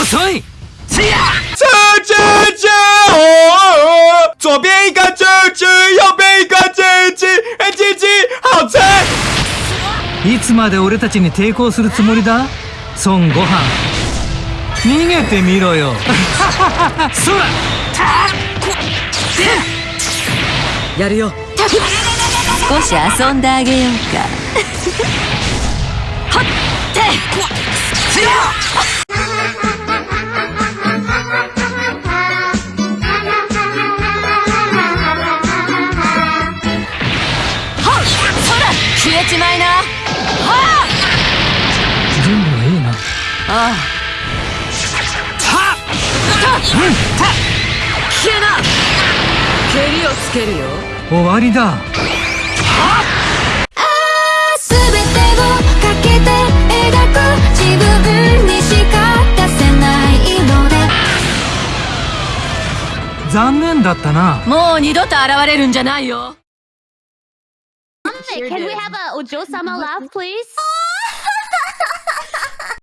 遅い吃吃吃！哦，左边一个吃吃，右边一个吃吃，哎，鸡鸡好吃！いつまで俺たちに抵抗するつもりだ孫悟飯逃げてみろよそらやるよ少し遊んであげようかはっ消えちまいなはあ準備はいいなああはっ消えな蹴りをつけるよ終わりだ。全てをかけて描く自分にしか出せないので。残念だったな。もう二度と現れるんじゃないよ Can we have a Ojo-sama laugh, please? Oh,